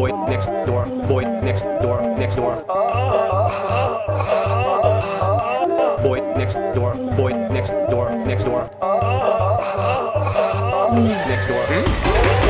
boy next door, boy next door, next door. Boy next door, boy next door, next door. Next door. Ain't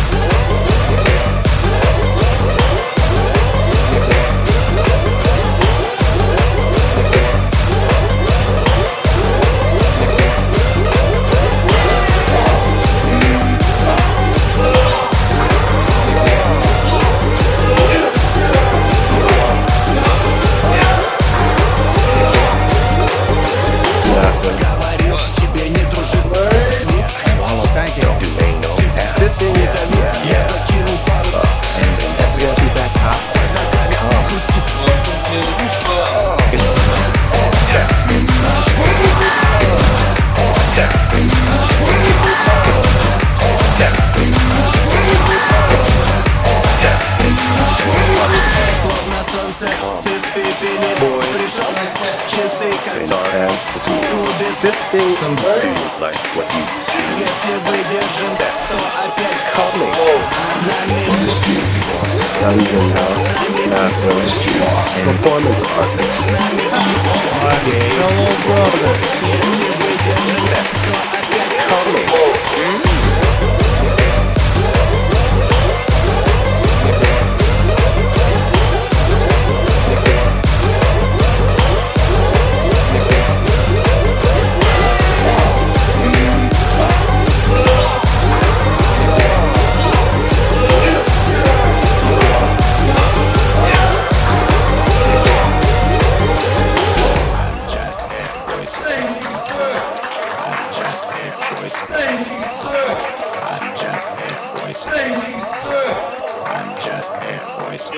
This thing, some dude like what you see. Если выдержим, то опять Coming. с нами Dungeon house, bathrooms, and performance artists. Gay. Hello, brothers. I'm just a voice.